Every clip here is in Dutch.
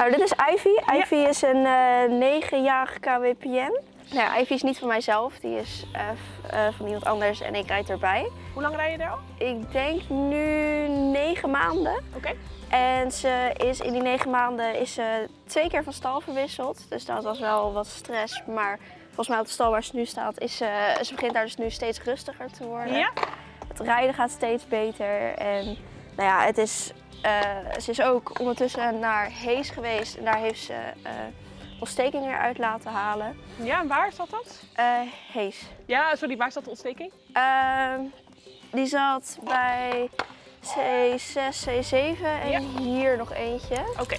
Nou, dit is Ivy. Ivy is een eh negenjarige KWPN. Nou Ivy is niet van mijzelf, die is eh, eh, van iemand anders en ik rijd erbij. Hoe lang rij je er al? Ik denk nu negen maanden. Oké. En ze is in die negen maanden is ze twee keer van stal verwisseld. Dus dat was wel wat stress. Maar volgens mij op de stal waar ze nu staat, is ze, ze begint daar dus nu steeds rustiger te worden. Ja? Het rijden gaat steeds beter. En nou ja, het is, ze is ook ondertussen naar Hees geweest. En daar heeft ze eh ontstekingen eruit laten halen. Ja, en waar zat dat? Eh Hees. Ja, sorry, waar zat de ontsteking? Ehm, die zat bij C6, C7 en Ja. hier nog eentje. Oké.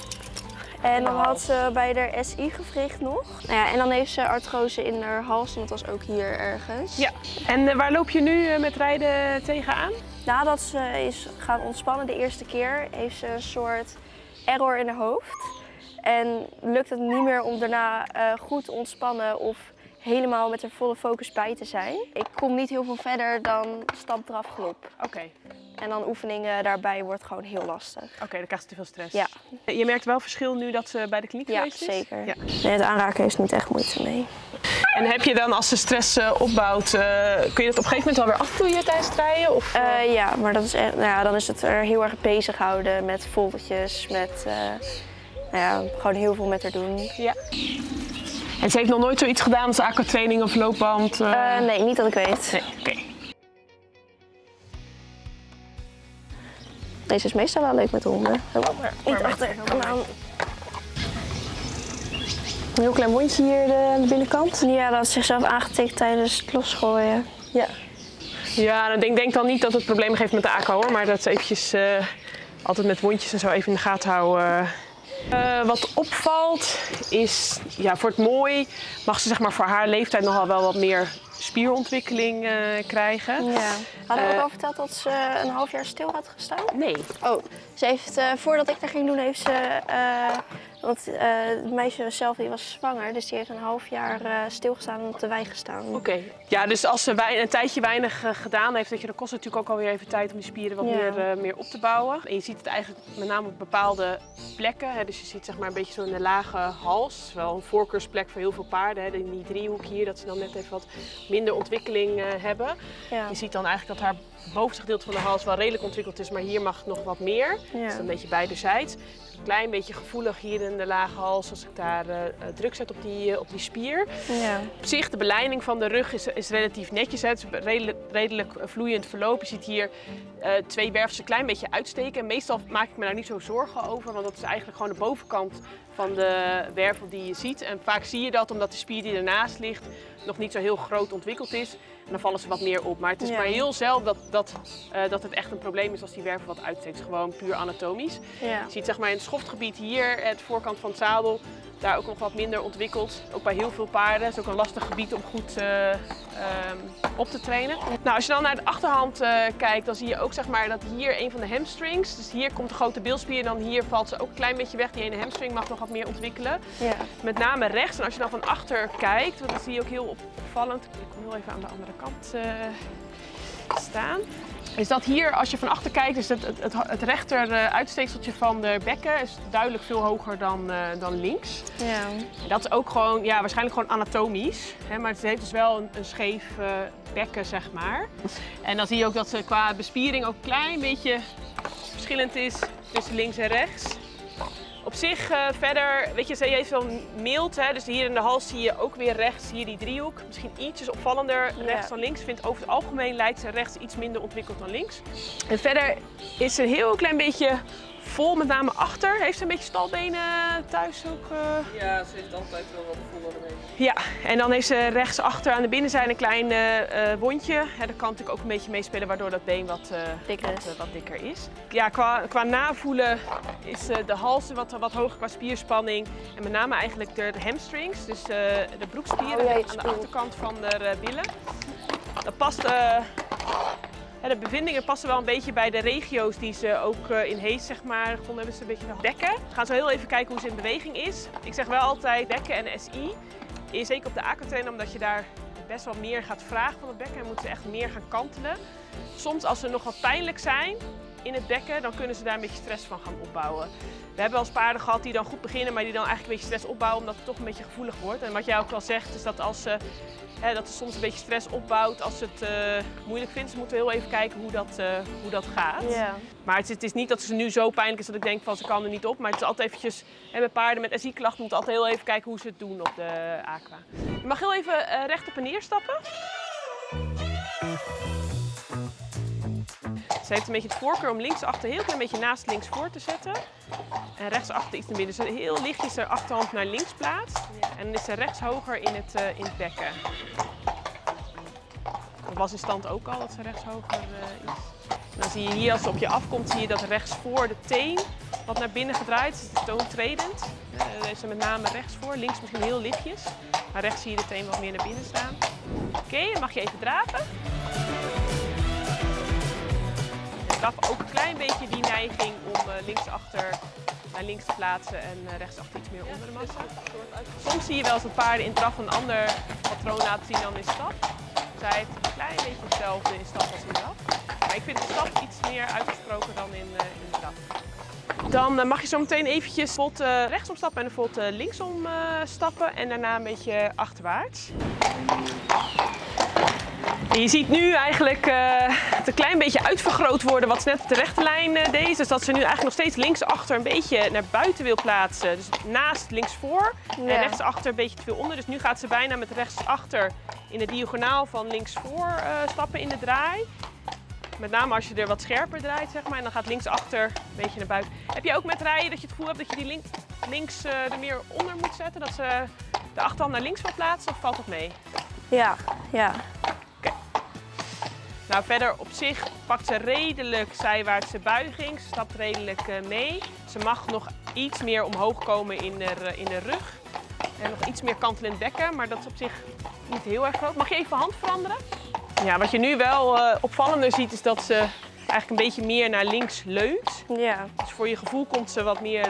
En dan had ze bij haar SI-gewricht nog. Nou ja, en dan heeft ze artrose in haar hals, en dat was ook hier ergens. Ja. En eh, waar loop je nu eh, met rijden tegenaan? Nadat ze is gaan ontspannen de eerste keer, heeft ze een soort error in haar hoofd. En lukt het niet meer om daarna eh, goed te ontspannen of helemaal met haar volle focus bij te zijn. Ik kom niet heel veel verder dan stap, draf, galop. Oké. En dan oefeningen daarbij wordt gewoon heel lastig. Oké, dan krijgt ze te veel stress. Ja. Je merkt wel verschil nu dat ze bij de kliniek Ja, geweest is? zeker. Ja. Nee, het aanraken heeft niet echt moeite mee. En heb je dan als de stress eh, opbouwt, eh, kun je dat op een gegeven moment wel weer afvloeien tijdens het rijden? Of, eh, ja, maar dat is echt, nou ja, dan is het er heel erg bezighouden met foldertjes, met nou ja, gewoon heel veel met haar doen. Ja. En ze heeft nog nooit zoiets gedaan als aquatraining of loopband? eh? Eh, nee, niet dat ik weet. Nee, oké. Deze is meestal wel leuk met honden. Oh, niet achter. Een heel klein wondje hier de, aan de binnenkant. Ja, dat is zichzelf aangetikt tijdens het losgooien. Ja. Ja, dan denk, denk dan niet dat het problemen geeft met de ACO hoor, maar dat ze eventjes eh, altijd met wondjes en zo even in de gaten houden. Eh, wat opvalt is, ja, voor het mooi mag ze zeg maar voor haar leeftijd nogal wel wat meer spierontwikkeling eh, krijgen. Ja. Hadden we ook Eh, al verteld dat ze een half jaar stil had gestaan? Nee. Oh, ze heeft, voordat ik daar ging doen, heeft ze. Want eh, het meisje zelf die was zwanger, dus die heeft een half jaar eh, stilgestaan en op de wei gestaan. Oké. Ja, dus als ze een tijdje weinig eh, gedaan heeft, weet je, dan kost het natuurlijk ook alweer even tijd om die spieren wat Ja. meer, meer op te bouwen. En je ziet het eigenlijk met name op bepaalde plekken. Hè. Dus je ziet zeg maar een beetje zo in de lage hals. Wel een voorkeursplek voor heel veel paarden. Hè. In die driehoek hier, dat ze dan net even wat minder ontwikkeling hebben. Ja. Je ziet dan eigenlijk dat haar bovenste gedeelte van de hals wel redelijk ontwikkeld is, maar hier mag het nog wat meer. Ja. Dus een beetje beiderzijds. Een klein beetje gevoelig hier in de lage hals als ik daar eh, eh, druk zet op die, eh, op die spier. Ja. Op zich, de beleiding van de rug is, is relatief netjes. Hè. Het is redelijk, redelijk vloeiend verloop. Je ziet hier twee wervels een klein beetje uitsteken. Meestal maak ik me daar niet zo zorgen over, want dat is eigenlijk gewoon de bovenkant van de wervel die je ziet. En vaak zie je dat omdat de spier die ernaast ligt nog niet zo heel groot ontwikkeld is. Dan vallen ze wat meer op. Maar het is Ja. maar heel zelden dat, dat, eh, dat het echt een probleem is als die wervel wat uitsteekt. Gewoon puur anatomisch. Ja. Je ziet zeg maar in het schoftgebied hier, het voorkant van het zadel, daar ook nog wat minder ontwikkeld. Ook bij heel veel paarden. Het is ook een lastig gebied om goed eh, ehm, op te trainen. Nou, als je dan naar de achterhand eh, kijkt, dan zie je ook zeg maar, dat hier een van de hamstrings, dus hier komt de grote bilspier en dan hier valt ze ook een klein beetje weg. Die ene hamstring mag nog wat meer ontwikkelen. Ja. Met name rechts. En als je dan van achter kijkt, want dat zie je ook heel opvallend. Ik kom heel even aan de andere kant eh, staan. Is dat hier, als je van achter kijkt, is het, het, het, het rechter eh, uitsteekseltje van de bekken is duidelijk veel hoger dan, eh, dan links. Ja. Dat is ook gewoon, ja, waarschijnlijk gewoon anatomisch. Hè, maar het heeft dus wel een, een scheef eh, bekken, zeg maar. En dan zie je ook dat ze qua bespiering ook een klein beetje verschillend is tussen links en rechts. Op zich eh, verder, weet je, ze heeft wel mild, hè, dus hier in de hals zie je ook weer rechts, hier die driehoek. Misschien ietsjes opvallender Ja. rechts dan links. Ik vind over het algemeen lijkt ze rechts iets minder ontwikkeld dan links. En verder is ze een heel klein beetje vol, met name achter. Heeft ze een beetje stalbenen thuis ook? eh? Ja, ze heeft altijd wel wat voller ermee. Ja, en dan heeft ze rechtsachter aan de binnenzijde een klein eh, eh, wondje. Ja, dat kan natuurlijk ook een beetje meespelen waardoor dat been wat, eh, Dikker wat, is. wat dikker is. Ja, qua, qua navoelen is eh, de hals wat, wat hoger qua spierspanning. En met name eigenlijk de, de hamstrings, dus eh, de broekspieren Oh, aan de achterkant van de eh, billen. Dat past... de bevindingen passen wel een beetje bij de regio's die ze ook eh, in Hees zeg maar, gevonden hebben. Ze een beetje de bekken. We gaan zo heel even kijken hoe ze in beweging is. Ik zeg wel altijd bekken en SI. Zeker op de aquatrainer omdat je daar best wel meer gaat vragen van het bekken. En moeten ze echt meer gaan kantelen. Soms als ze nog wat pijnlijk zijn, in het bekken, dan kunnen ze daar een beetje stress van gaan opbouwen. We hebben wel eens paarden gehad die dan goed beginnen, maar die dan eigenlijk een beetje stress opbouwen omdat het toch een beetje gevoelig wordt. En wat jij ook al zegt, is dat als ze, hè, dat ze soms een beetje stress opbouwt als ze het eh, moeilijk vindt. Ze moeten heel even kijken hoe dat, eh, hoe dat gaat. Maar het is, het is niet dat ze nu zo pijnlijk is dat ik denk van ze kan er niet op. Maar het is altijd eventjes, hè, bij paarden met SI-klachten moeten altijd heel even kijken hoe ze het doen op de aqua. Je mag heel even eh, recht op en neer stappen. Ze heeft een beetje het voorkeur om linksachter heel klein beetje naast links voor te zetten. En rechtsachter iets naar binnen. Dus heel lichtjes haar achterhand naar links plaatst. En dan is ze rechts hoger in het, eh, in het bekken. Dat was in stand ook al dat ze rechts hoger eh, is. En dan zie je hier als ze op je afkomt, zie je dat rechts voor de teen wat naar binnen gedraaid is. Het is toontredend. Eh, daar heeft ze met name rechts voor. Links misschien heel lichtjes. Maar rechts zie je de teen wat meer naar binnen staan. Oké, dan mag je even draven. Draf ook een klein beetje die neiging om uh, linksachter naar links te plaatsen en uh, rechtsachter iets meer onder de massa. Soms zie je wel eens dat paarden in draf een ander patroon laten zien dan in stap. Zij heeft een klein beetje hetzelfde in stap als in draf. Maar ik vind de stap iets meer uitgesproken dan in, uh, in draf. Dan mag je zo meteen eventjes bijvoorbeeld rechtsom stappen en bijvoorbeeld linksom stappen en daarna een beetje achterwaarts. Je ziet nu eigenlijk uh, het een klein beetje uitvergroot worden wat ze net op de rechte lijn uh, deed. Dus dat ze nu eigenlijk nog steeds linksachter een beetje naar buiten wil plaatsen. Dus naast linksvoor ja. en rechtsachter een beetje te veel onder. Dus nu gaat ze bijna met rechtsachter in de diagonaal van linksvoor uh, stappen in de draai. Met name als je er wat scherper draait, zeg maar. En dan gaat linksachter een beetje naar buiten. Heb je ook met rijden dat je het gevoel hebt dat je die link, links er meer onder moet zetten? Dat ze de achterhand naar links wil plaatsen of valt dat mee? Ja, ja. Nou, verder op zich pakt ze redelijk zijwaartse buiging. Ze stapt redelijk uh, mee. Ze mag nog iets meer omhoog komen in de, in de rug. En nog iets meer kantelend bekken, maar dat is op zich niet heel erg groot. Mag je even hand veranderen? Ja, wat je nu wel uh, opvallender ziet is dat ze eigenlijk een beetje meer naar links leunt. Ja. Dus voor je gevoel komt ze wat meer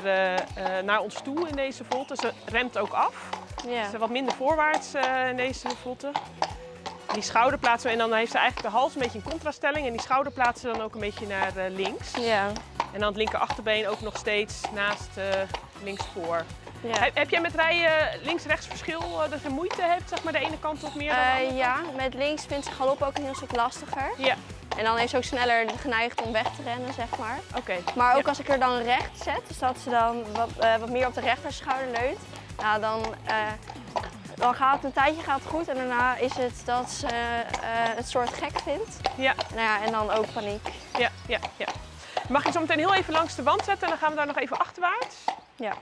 naar ons toe in deze volte. Ze remt ook af. Ja. Ze wat minder voorwaarts in deze volte. Die schouder plaatsen we en dan heeft ze eigenlijk de hals een beetje een contraststelling. En die schouder plaatsen we dan ook een beetje naar uh, links. Ja. En dan het linker achterbeen ook nog steeds naast uh, links voor. Ja. Heb, heb, jij met rijden links-rechts verschil uh, dat je moeite hebt, zeg maar de ene kant of meer dan de andere Ja, met links vindt ze galop ook een heel stuk lastiger. Ja. En dan is ze ook sneller geneigd om weg te rennen, zeg maar. Oké. Okay. Maar ook ja. als ik er dan recht zet, dus dat ze dan wat, wat meer op de rechterschouder leunt, nou, dan dan gaat het een tijdje gaat het goed en daarna is het dat ze uh, het soort gek vindt. Ja. Nou ja, en dan ook paniek. Ja, ja, ja. Mag je zo meteen heel even langs de wand zetten en dan gaan we daar nog even achterwaarts. Ja.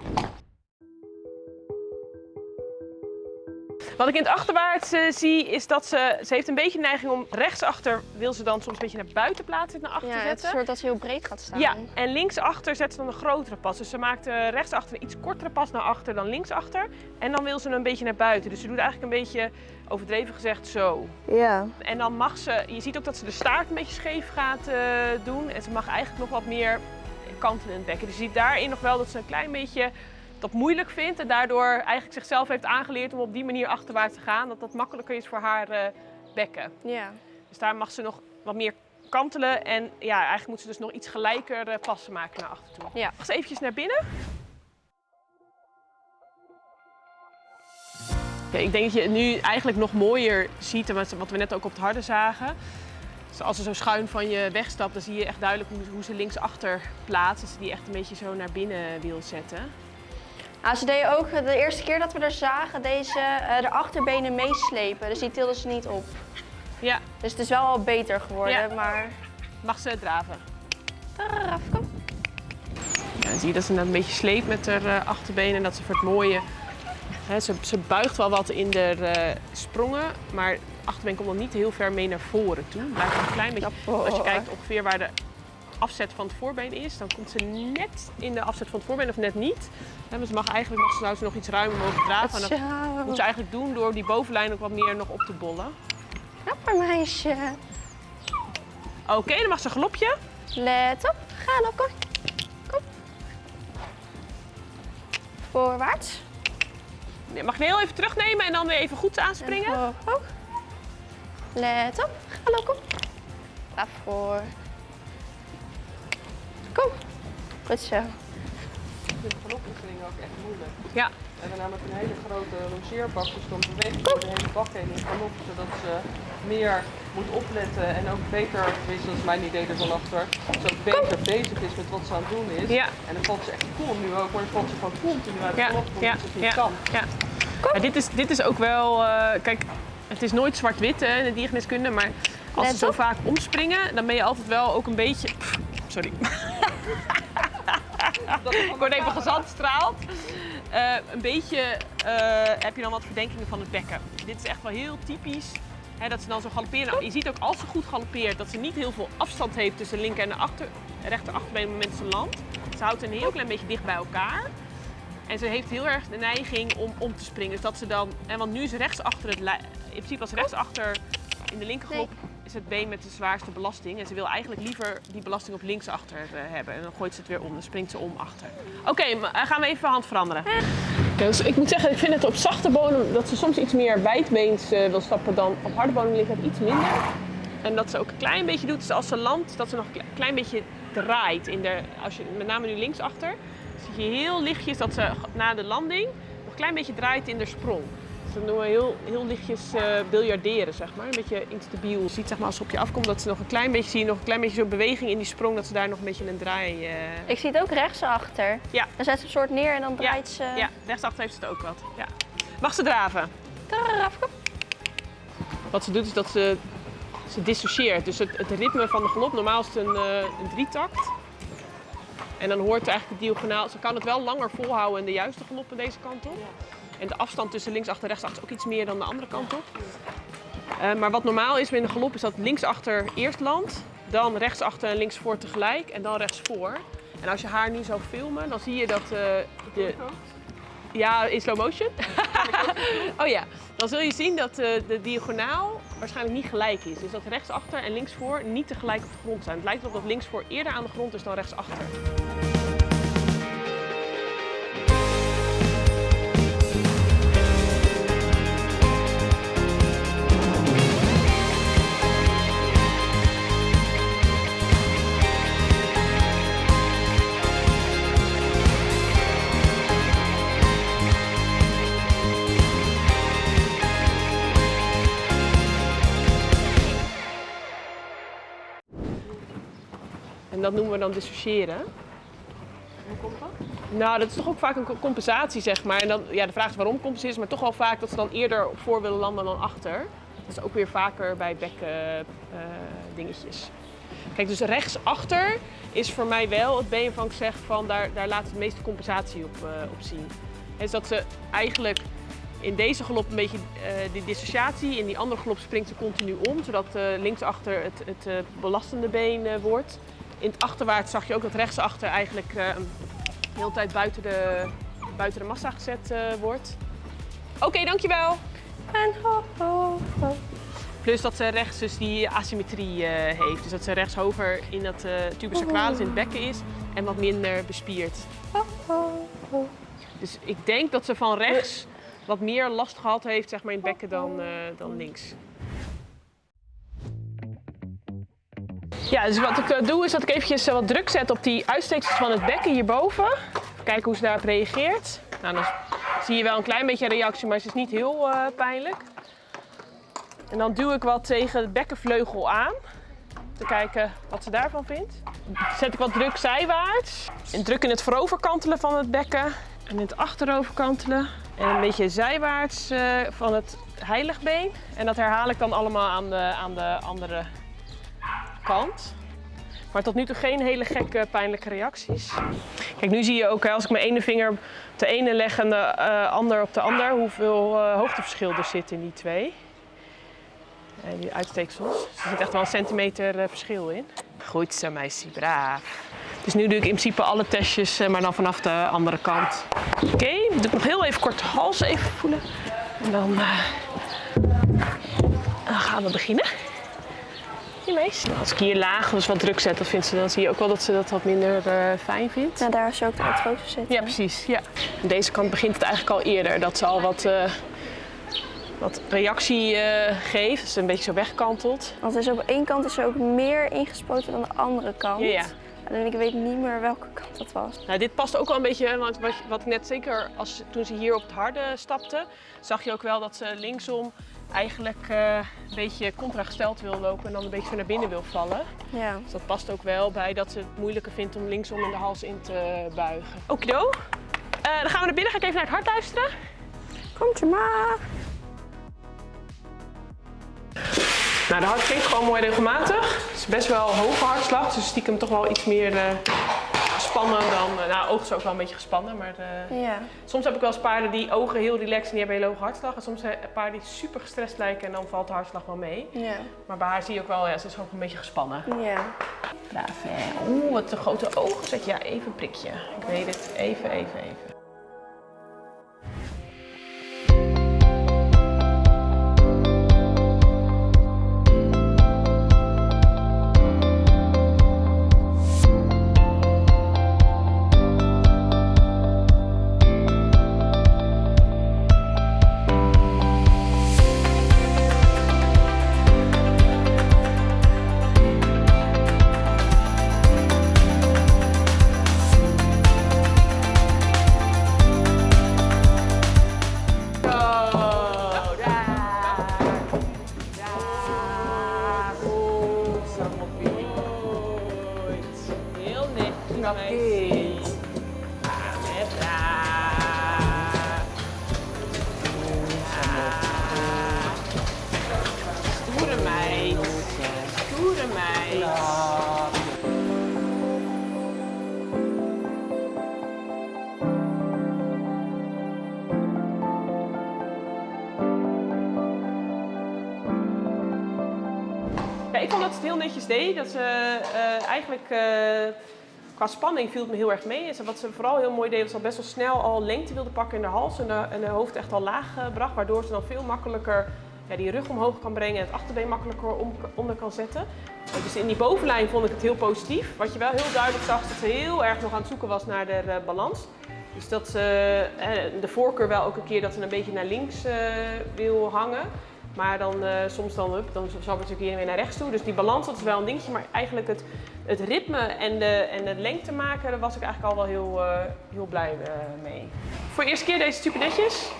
Wat ik in het achterwaarts uh, zie is dat ze, ze heeft een beetje neiging om rechtsachter wil ze dan soms een beetje naar buiten plaatsen, naar achter ja, zetten. het is een soort dat ze heel breed gaat staan. Ja, en linksachter zet ze dan een grotere pas. Dus ze maakt uh, rechtsachter een iets kortere pas naar achter dan linksachter. En dan wil ze een beetje naar buiten. Dus ze doet eigenlijk een beetje, overdreven gezegd, zo. Ja. En dan mag ze, je ziet ook dat ze de staart een beetje scheef gaat uh, doen. En ze mag eigenlijk nog wat meer kanten in het bekken. Dus je ziet daarin nog wel dat ze een klein beetje dat moeilijk vindt en daardoor eigenlijk zichzelf heeft aangeleerd om op die manier achterwaarts te gaan. Dat dat makkelijker is voor haar uh, bekken. Ja. Dus daar mag ze nog wat meer kantelen en ja, eigenlijk moet ze dus nog iets gelijker uh, passen maken naar achter toe. Ja. Mag ze eventjes naar binnen. Ik denk dat je het nu eigenlijk nog mooier ziet, wat we net ook op het harde zagen. Dus als ze zo schuin van je wegstapt, dan zie je echt duidelijk hoe, hoe ze linksachter plaatst. Dat ze die echt een beetje zo naar binnen wil zetten. Nou, ze deed ook de eerste keer dat we er zagen, deze uh, de achterbenen meeslepen. Dus die tilde ze niet op. Ja. Dus het is wel al beter geworden, ja. maar... Mag ze draven? Draf, kom. Ja, zie je dat ze een beetje sleept met haar uh, achterbenen en dat ze voor het mooie... Hè, ze, ze, buigt wel wat in de uh, sprongen, maar achterbeen komt dan niet heel ver mee naar voren toe. Blijft een klein beetje... Als je kijkt ongeveer waar de afzet van het voorbeen is, dan komt ze net in de afzet van het voorbeen of net niet. Ja, ze mag eigenlijk mag ze, ze nog iets ruimer mogen draven. En dat moet je eigenlijk doen door die bovenlijn ook wat meer nog op te bollen. Knapper meisje. Oké, okay, dan mag ze een galopje. Let op, ga op, kom. Kom. Voorwaarts. Je mag je heel even terugnemen en dan weer even goed aanspringen. En hoog. Let op, ga op, kom. Voor. Goed zo. Ik vind de galopoefeningen ook echt moeilijk. Ja, We hebben namelijk een hele grote longeerbak, dus dan beweeg ik door de hele bak heen in galop, zodat ze meer moet opletten en ook beter, tenminste dat is mijn idee er dan achter, ze beter bezig is met wat ze aan het doen is. Ja. En dan valt ze echt cool nu ook, maar dan valt ze gewoon continu uit de ja, omdat ja, ze het niet ja, kan. ja. Ja, dit, is, dit is ook wel, eh, kijk, het is nooit zwart-wit hè, in de diergeneeskunde, maar als ze zo op. vaak omspringen, dan ben je altijd wel ook een beetje, pff, sorry, Dat is ik word even gezandstraald. Eh, een beetje eh, heb je dan wat verdenkingen van het bekken. Dit is echt wel heel typisch. Hè, dat ze dan zo galopperen. Nou, je ziet ook als ze goed galoppeert dat ze niet heel veel afstand heeft tussen linker en de achter, rechter achterbeen op het moment dat ze landt. Ze houdt een heel klein beetje dicht bij elkaar. En ze heeft heel erg de neiging om om te springen. Dus dat ze dan, en want nu is rechts achter het, in principe als rechtsachter in de linkerglop is het been met de zwaarste belasting. En ze wil eigenlijk liever die belasting op linksachter eh, hebben. En dan gooit ze het weer om, dan springt ze om achter. Oké, maar, eh, gaan we even hand veranderen. dus ik moet zeggen, ik vind het op zachte bodem dat ze soms iets meer wijdbeens eh, wil stappen dan op harde bodem ligt het iets minder. En dat ze ook een klein beetje doet, dus als ze landt, dat ze nog een kle- klein beetje draait. In de, als je, met name nu linksachter, zie je heel lichtjes dat ze na de landing nog een klein beetje draait in de sprong. Dat noemen we heel, heel lichtjes eh biljarderen, zeg maar. Een beetje instabiel. Je ziet zeg maar, als ze op je afkomt dat ze nog een klein beetje, zie je nog een klein beetje zo'n beweging in die sprong, dat ze daar nog een beetje een draai... eh, Ik zie het ook rechtsachter. Ja. Dan zet ze een soort neer en dan draait ze... Ja, rechtsachter heeft ze het ook wat. Ja. Mag ze draven? Kom. Wat ze doet is dat ze, ze dissocieert. Dus het, het ritme van de galop, normaal is het een, eh, een drietakt. En dan hoort eigenlijk de diagonaal, ze kan het wel langer volhouden in de juiste galop aan deze kant op. En de afstand tussen linksachter en rechtsachter is ook iets meer dan de andere kant op. Eh, maar wat normaal is in de galop is dat linksachter eerst landt, dan rechtsachter en linksvoor tegelijk en dan rechtsvoor. En als je haar nu zou filmen, dan zie je dat eh, de, ja, in slow motion. oh ja, dan zul je zien dat eh, de diagonaal waarschijnlijk niet gelijk is. Dus dat rechtsachter en linksvoor niet tegelijk op de grond zijn. Het lijkt erop dat linksvoor eerder aan de grond is dan rechtsachter. Dan dissociëren. Hoe komt dat? Nou, dat is toch ook vaak een co- compensatie, zeg maar. En dan, ja, de vraag is waarom compenseren, maar toch wel vaak dat ze dan eerder op voor willen landen dan achter. Dat is ook weer vaker bij bekken eh, dingetjes. Kijk, dus rechtsachter is voor mij wel het been van ik zeg van daar, daar laat het meeste compensatie op, eh, op zien. Dus dat ze eigenlijk in deze galop een beetje eh, die dissociatie, in die andere galop springt ze continu om, zodat linksachter het, het belastende been wordt. In het achterwaarts zag je ook dat rechtsachter eigenlijk eh, de hele tijd buiten de, buiten de massa gezet eh, wordt. Oké, dankjewel. En ho, ho, ho. Plus dat ze rechts dus die asymmetrie eh, heeft. Dus dat ze rechts hoger in dat eh tubus sacralis in het bekken is en wat minder bespierd. ho, ho, ho. Dus ik denk dat ze van rechts wat meer last gehad heeft zeg maar, in het bekken dan, eh, dan links. Ja, dus wat ik eh, doe is dat ik eventjes eh, wat druk zet op die uitsteeksels van het bekken hierboven. Kijken hoe ze daarop reageert. Nou, dan zie je wel een klein beetje reactie, maar het is niet heel eh, pijnlijk. En dan duw ik wat tegen het bekkenvleugel aan. Te kijken wat ze daarvan vindt. Zet ik wat druk zijwaarts. En druk in het vooroverkantelen van het bekken. En in het achteroverkantelen. En een beetje zijwaarts van het heiligbeen. En dat herhaal ik dan allemaal aan de, aan de andere kant. Maar tot nu toe geen hele gekke pijnlijke reacties. Kijk, nu zie je ook als ik mijn ene vinger op de ene leg en de eh, ander op de ander, hoeveel eh, hoogteverschil er zit in die twee. En die uitsteeksels. Dus er zit echt wel een centimeter eh, verschil in. Goed zo, meisje, braaf. Dus nu doe ik in principe alle testjes, eh, maar dan vanaf de andere kant. Oké, dan doe ik nog heel even kort de hals even voelen. En dan, eh, dan gaan we beginnen. Als ik hier laag dus wat druk zet, dan, vindt ze, dan zie je ook wel dat ze dat wat minder eh, fijn vindt. Nou, daar is ook de zitten. Ja, precies. Ja. Aan deze kant begint het eigenlijk al eerder. Dat ze al wat, eh, wat reactie eh, geeft. Dat ze een beetje zo wegkantelt. Want is op één kant is er ook meer ingespoten dan de andere kant. Ja, ja. Alleen ik weet niet meer welke kant dat was. Nou, dit past ook wel een beetje, want wat, wat ik net zeker als, toen ze hier op het harde stapte, zag je ook wel dat ze linksom eigenlijk eh, een beetje contragesteld wil lopen en dan een beetje zo naar binnen wil vallen. Ja. Dus dat past ook wel bij dat ze het moeilijker vindt om linksom in de hals in te buigen. Okido. Eh dan gaan we naar binnen, ga ik even naar het hart luisteren. Komt je maar. Nou, de hart klinkt gewoon mooi regelmatig. Het is best wel hoge hartslag, dus stiekem toch wel iets meer eh, gespannen dan... eh, nou, ogen is ook wel een beetje gespannen, maar eh, Ja. soms heb ik wel eens paarden die ogen heel relaxed en die hebben hele hoge hartslag. En soms ik paarden die super gestrest lijken en dan valt de hartslag wel mee. Ja. Maar bij haar zie je ook wel, ja, ze is ook een beetje gespannen. Ja. Braaf, hè? Oeh, wat een grote ogen zet je. Ja, even een prikje. Ik weet het. Even, even, even. Daar. Ja. Stoere meid. Stoere meid. Ik vond dat ze het heel netjes deed. Dat ze eh, eigenlijk eh, qua spanning viel het me heel erg mee. En wat ze vooral heel mooi deed, was al best wel snel al lengte wilde pakken in de hals en de, en hoofd echt al laag eh, bracht. Waardoor ze dan veel makkelijker ja, die rug omhoog kan brengen en het achterbeen makkelijker onder kan zetten. Eh, Dus in die bovenlijn vond ik het heel positief. Wat je wel heel duidelijk zag, is dat ze heel erg nog aan het zoeken was naar de eh, balans. Dus dat ze de voorkeur wel ook een keer dat ze een beetje naar links wil hangen. Maar dan eh, soms dan, hup, dan natuurlijk hier weer naar rechts toe. Dus die balans dat is wel een dingetje. Maar eigenlijk het, het ritme en de, en de lengte maken, daar was ik eigenlijk al wel heel, eh, heel blij eh, mee. Voor de eerste keer deze super netjes.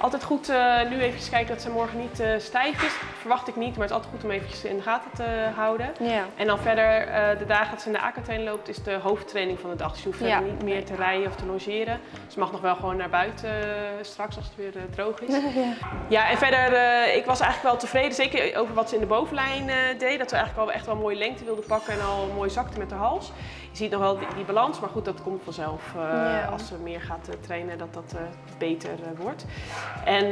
Altijd goed eh, nu even kijken dat ze morgen niet eh, stijf is. Verwacht ik niet, maar het is altijd goed om eventjes in de gaten te houden. Ja. En dan verder, eh, de dagen dat ze in de AK-train loopt, is de hoofdtraining van de dag. Dus je hoeft Ja. niet meer te rijden of te logeren. Ze mag nog wel gewoon naar buiten straks als het weer droog is. ja. Ja, en verder, ik was eigenlijk wel tevreden, zeker over wat ze in de bovenlijn deed. Dat ze eigenlijk wel echt wel mooie lengte wilde pakken en al mooi zakte met haar hals. Je ziet nog wel die, die balans, maar goed, dat komt vanzelf eh, Ja. als ze meer gaat eh, trainen, dat dat eh, beter wordt. En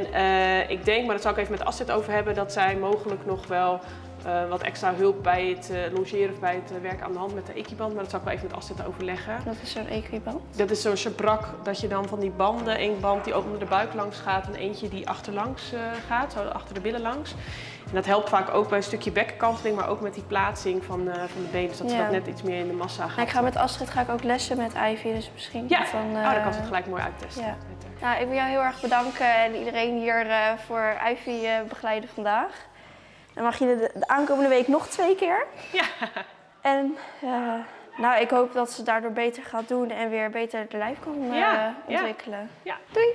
ik denk, maar dat zal ik even met Astrid over hebben, dat zij mogelijk nog wel eh, wat extra hulp bij het eh, logeren of bij het eh, werken aan de hand met de equiband. Maar dat zal ik wel even met Astrid overleggen. Dat is zo'n equiband. Dat is zo'n schabrak dat je dan van die banden, één band die ook onder de buik langs gaat en eentje die achterlangs gaat, zo achter de billen langs. En dat helpt vaak ook bij een stukje bekkenkanteling, maar ook met die plaatsing van, van de benen, dus dat ze Ja. dat net iets meer in de massa gaat. Nou, ik ga met Astrid ga ik ook lessen met Ivy, dus misschien Ja, dan... oh, dan kan ze het gelijk mooi uittesten. ja. Nou, ik wil jou heel erg bedanken en iedereen hier voor Ivy begeleiden vandaag. Dan mag je de, de aankomende week nog twee keer. Ja. En eh, nou, ik hoop dat ze daardoor beter gaat doen en weer beter de lijf kan eh, Ja, ja. ontwikkelen. Ja. Doei!